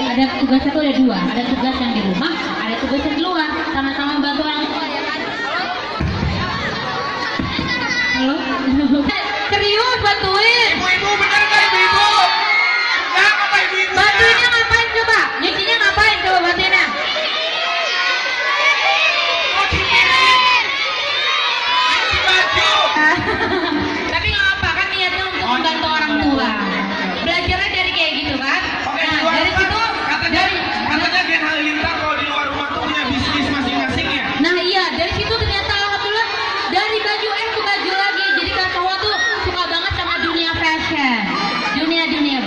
ada tugas itu ada dua, ada tugas yang di rumah, ada tugas yang di luar. Sama-sama bantu orang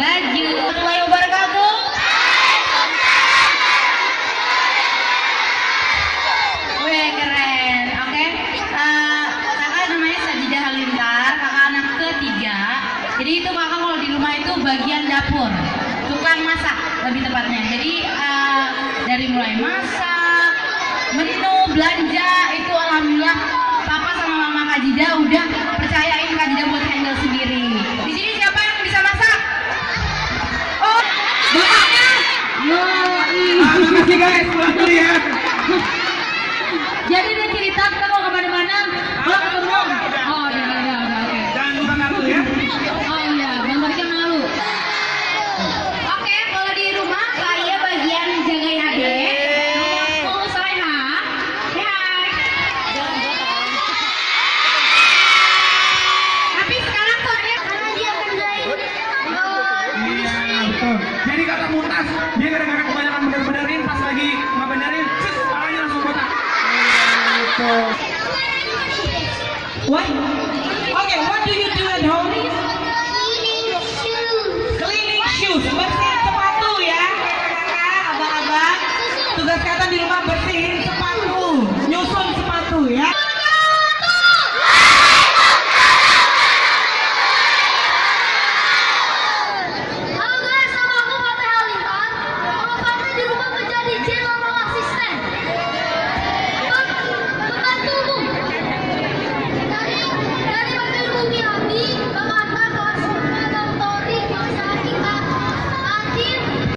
maju. Assalamualaikum wabarakatuh. Wih keren, oke. Okay. Uh, kakak namanya Sajidah Halintar, kakak anak ketiga. Jadi itu kakak kalau di rumah itu bagian dapur, tukang masak lebih tepatnya. Jadi uh, dari mulai masak, menu, belanja itu alhamdulillah papa sama mama Kajida udah percayain Kajida. Buat Terima kasih guys, ya? What? Okay, what do you do at home? Cleaning shoes. Cleaning shoes. Bersihin sepatu ya, kakak-kakak, abang-abang. Tugas kata di rumah bersihin sepatu, nyusun sepatu ya.